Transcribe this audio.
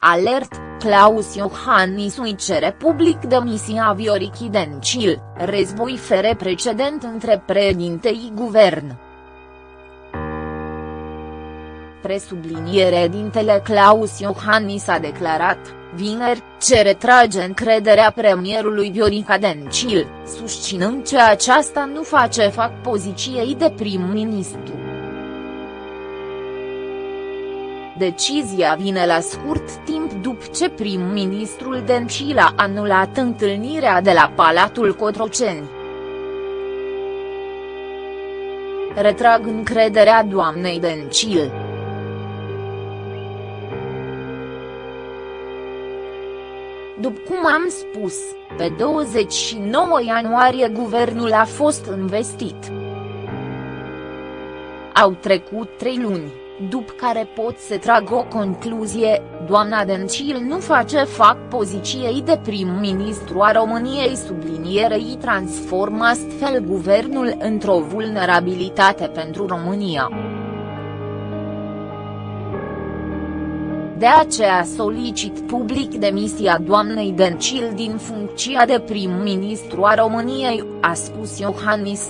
Alert, Claus Iohannis îi cere public demisia Viorichi Dencil, război fere precedent între președintei guvern. Presubliniere dintele Claus Iohannis a declarat, vineri, ce retrage încrederea premierului Viorica Dencil, susținând că aceasta nu face fac poziției de prim-ministru. Decizia vine la scurt timp după ce prim-ministrul Dencil a anulat întâlnirea de la Palatul Cotroceni. Retrag încrederea doamnei Dencil. După cum am spus, pe 29 ianuarie guvernul a fost investit. Au trecut trei luni, după care pot să trag o concluzie, doamna Dencil nu face fac poziției de prim-ministru a României sublinierei transformă astfel guvernul într-o vulnerabilitate pentru România. De aceea solicit public demisia doamnei Dencil din funcția de prim-ministru a României, a spus Iohannis.